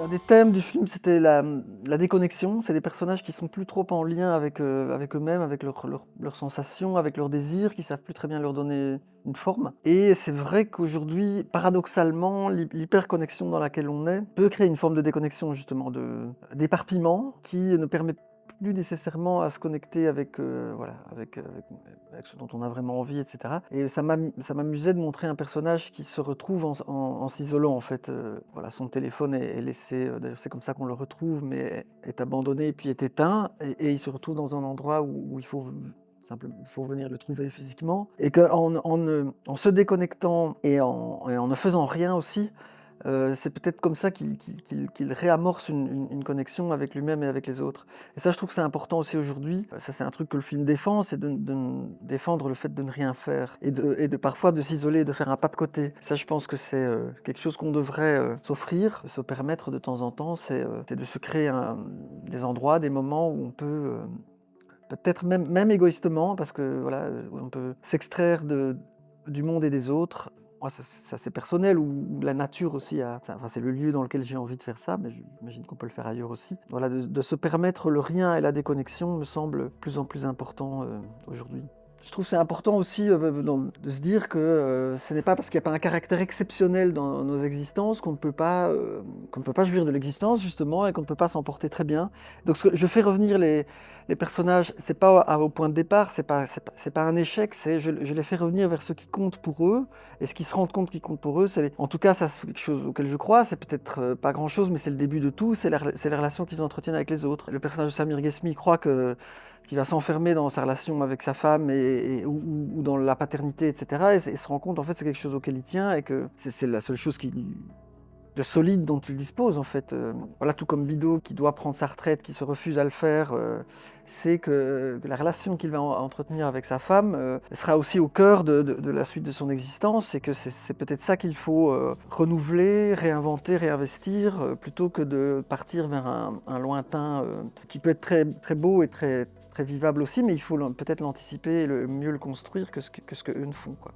Un des thèmes du film, c'était la, déconnexion. C'est des personnages qui sont plus trop en lien avec, euh, eux-mêmes, avec leurs sensations, avec leurs désirs, qui savent plus très bien leur donner une forme. Et c'est vrai qu'aujourd'hui, paradoxalement, l'hyperconnexion dans laquelle on est peut créer une forme de déconnexion, justement, d'éparpillement, qui ne permet plus nécessairement à se connecter avec, euh, voilà, avec, avec, ce dont on a vraiment envie, etc. Et ça m'amusait de montrer un personnage qui se retrouve en, s'isolant, en fait. Euh, voilà, son téléphone est, laissé, euh, d'ailleurs c'est comme ça qu'on le retrouve, mais est abandonné et puis est éteint, et, il se retrouve dans un endroit où, il faut simplement, il faut venir le trouver physiquement, et qu'en en, en, se déconnectant et en, et en ne faisant rien aussi, euh, c'est peut-être comme ça qu'il réamorce une, connexion avec lui-même et avec les autres. Et ça, je trouve que c'est important aussi aujourd'hui. Ça, c'est un truc que le film défend, c'est de, défendre le fait de ne rien faire et de, parfois de s'isoler, de faire un pas de côté. Ça, je pense que c'est euh, quelque chose qu'on devrait euh, s'offrir, se permettre de temps en temps, c'est de se créer des endroits, des moments où on peut peut-être même, même égoïstement, parce que voilà, on peut s'extraire du monde et des autres moi, c'est personnel, ou, la nature aussi, enfin, c'est le lieu dans lequel j'ai envie de faire ça, mais j'imagine qu'on peut le faire ailleurs aussi. Voilà, de, se permettre le rien et la déconnexion me semble plus en plus important euh, aujourd'hui. Je trouve c'est important aussi euh, de se dire que euh, ce n'est pas parce qu'il n'y a pas un caractère exceptionnel dans nos existences qu'on ne peut pas euh, qu'on ne peut pas jouir de l'existence justement et qu'on ne peut pas s'en porter très bien. Donc je fais revenir les, les personnages, c'est pas au point de départ, c'est pas c'est pas, un échec, c'est je, les fais revenir vers ce qui compte pour eux et ce qui se rendent compte qui compte pour eux. En tout cas ça c'est quelque chose auquel je crois. C'est peut-être pas grand chose, mais c'est le début de tout. C'est les relations qu'ils entretiennent avec les autres. Le personnage de Samir Ghesmi croit que qui va s'enfermer dans sa relation avec sa femme et, ou, dans la paternité, etc. Et, se rend compte, en fait, c'est quelque chose auquel il tient et que c'est la seule chose de solide dont il dispose en fait. Euh, voilà, tout comme Bidot qui doit prendre sa retraite, qui se refuse à le faire, euh, c'est que, la relation qu'il va entretenir avec sa femme euh, sera aussi au cœur de, la suite de son existence et que c'est peut-être ça qu'il faut renouveler, réinventer, réinvestir, plutôt que de partir vers un, lointain qui peut être très, très beau et très, très vivable aussi, mais il faut peut-être l'anticiper et le, mieux le construire que ce que, que ce qu'eux ne font. Quoi.